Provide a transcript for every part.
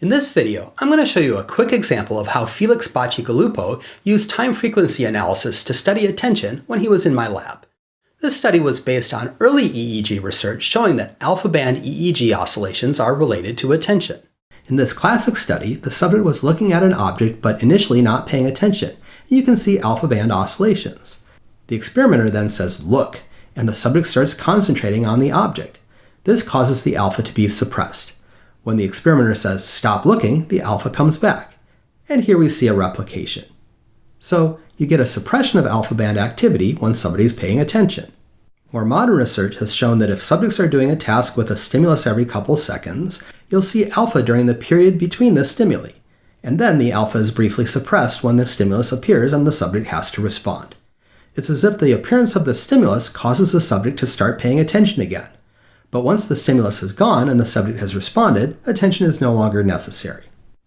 In this video, I'm going to show you a quick example of how Felix Bacigalupo used time frequency analysis to study attention when he was in my lab. This study was based on early EEG research showing that alpha band EEG oscillations are related to attention. In this classic study, the subject was looking at an object but initially not paying attention. You can see alpha band oscillations. The experimenter then says, look, and the subject starts concentrating on the object. This causes the alpha to be suppressed. When the experimenter says stop looking, the alpha comes back. And here we see a replication. So you get a suppression of alpha band activity when somebody's paying attention. More modern research has shown that if subjects are doing a task with a stimulus every couple seconds, you'll see alpha during the period between the stimuli. And then the alpha is briefly suppressed when the stimulus appears and the subject has to respond. It's as if the appearance of the stimulus causes the subject to start paying attention again. But once the stimulus has gone and the subject has responded, attention is no longer necessary.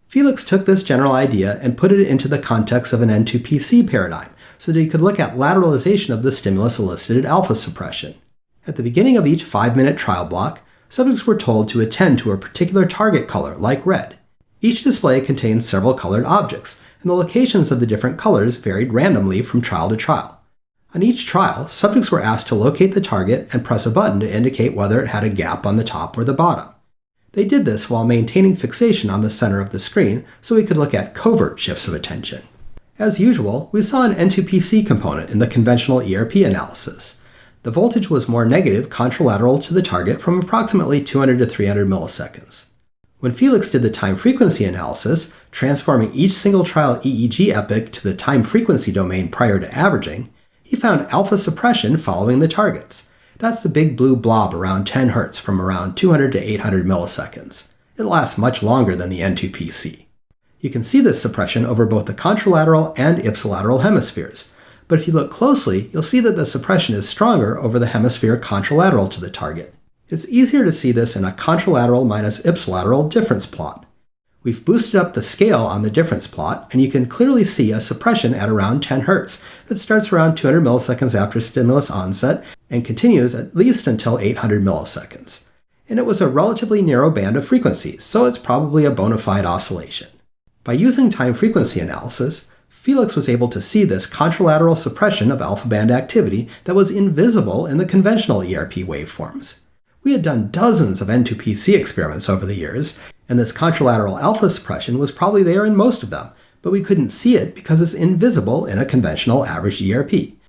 Felix took this general idea and put it into the context of an N2PC paradigm so that he could look at lateralization of the stimulus-elicited alpha suppression. At the beginning of each 5-minute trial block, subjects were told to attend to a particular target color, like red. Each display contained several colored objects, and the locations of the different colors varied randomly from trial to trial. On each trial, subjects were asked to locate the target and press a button to indicate whether it had a gap on the top or the bottom. They did this while maintaining fixation on the center of the screen so we could look at covert shifts of attention. As usual, we saw an N2PC component in the conventional ERP analysis. The voltage was more negative contralateral to the target from approximately 200 to 300 milliseconds. When Felix did the time frequency analysis, transforming each single trial EEG epoch to the time frequency domain prior to averaging, he found alpha suppression following the targets. That's the big blue blob around 10 Hz from around 200 to 800 milliseconds. It lasts much longer than the N2PC. You can see this suppression over both the contralateral and ipsilateral hemispheres, but if you look closely, you'll see that the suppression is stronger over the hemisphere contralateral to the target. It's easier to see this in a contralateral minus ipsilateral difference plot. We've boosted up the scale on the difference plot, and you can clearly see a suppression at around 10 Hz that starts around 200 milliseconds after stimulus onset and continues at least until 800 milliseconds. And it was a relatively narrow band of frequencies, so it's probably a bona fide oscillation. By using time frequency analysis, Felix was able to see this contralateral suppression of alpha band activity that was invisible in the conventional ERP waveforms. We had done dozens of N2PC experiments over the years, and this contralateral alpha suppression was probably there in most of them, but we couldn't see it because it's invisible in a conventional average ERP.